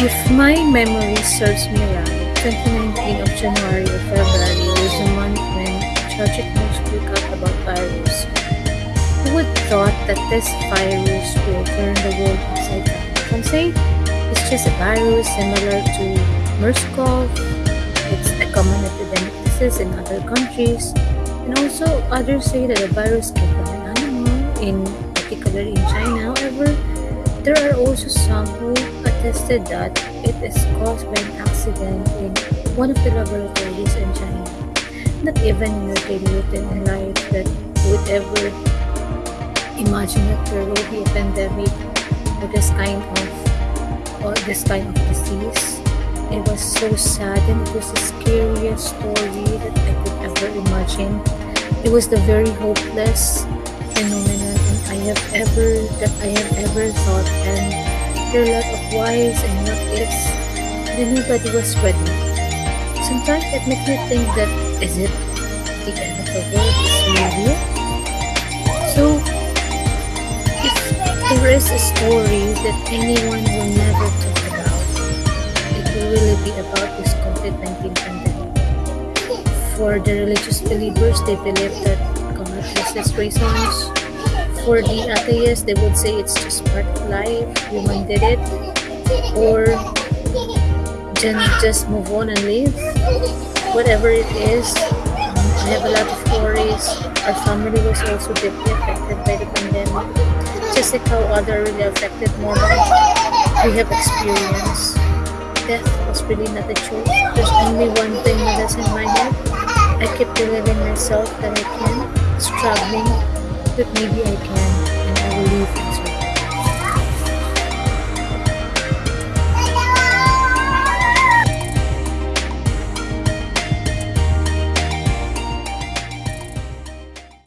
If my memory serves me right, 2019 of January or February was the month when tragic news broke out about virus. Who would thought that this virus will turn the world upside down? Some say it's just a virus similar to MERS-CoV. It's a common epidemic disease in other countries. And also others say that the virus came from an animal, in particular in China. However, there are also some who attested that it is caused by an accident in one of the laboratories in China. Not even routine in life that would ever imagine that there will be a pandemic or this kind of or this kind of disease. It was so sad and it was the scariest story that I could ever imagine. It was the very hopeless phenomenon I have ever that I have ever thought and are a lot of whys and what ifs and nobody was ready. Sometimes it makes me think that is it the end of the world is really? So if there is a story that anyone will never talk about, it will really be about this COVID-19 pandemic. For the religious believers, they believe that God his reasons. For the atheists, they would say it's just part of life, human did it. Or just move on and live. Whatever it is, um, I have a lot of worries. Our family was also deeply affected by the pandemic. Just like how other really affected more than we have experienced. Death was really not a choice. There's only one thing that is in my head. I keep believing myself that I can, struggling, but maybe I can, and I will leave